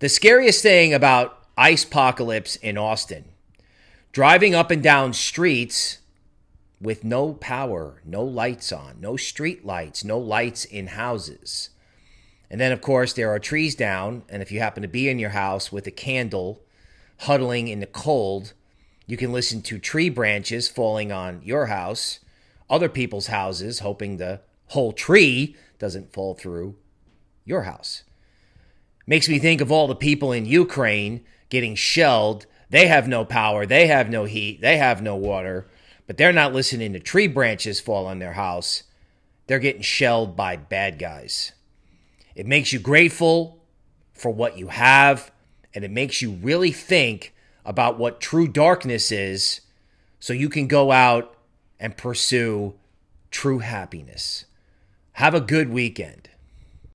The scariest thing about ice apocalypse in Austin, driving up and down streets with no power, no lights on, no street lights, no lights in houses. And then, of course, there are trees down. And if you happen to be in your house with a candle, huddling in the cold, you can listen to tree branches falling on your house, other people's houses, hoping the whole tree doesn't fall through your house. Makes me think of all the people in Ukraine getting shelled. They have no power, they have no heat, they have no water, but they're not listening to tree branches fall on their house. They're getting shelled by bad guys. It makes you grateful for what you have, and it makes you really think about what true darkness is so you can go out and pursue true happiness. Have a good weekend.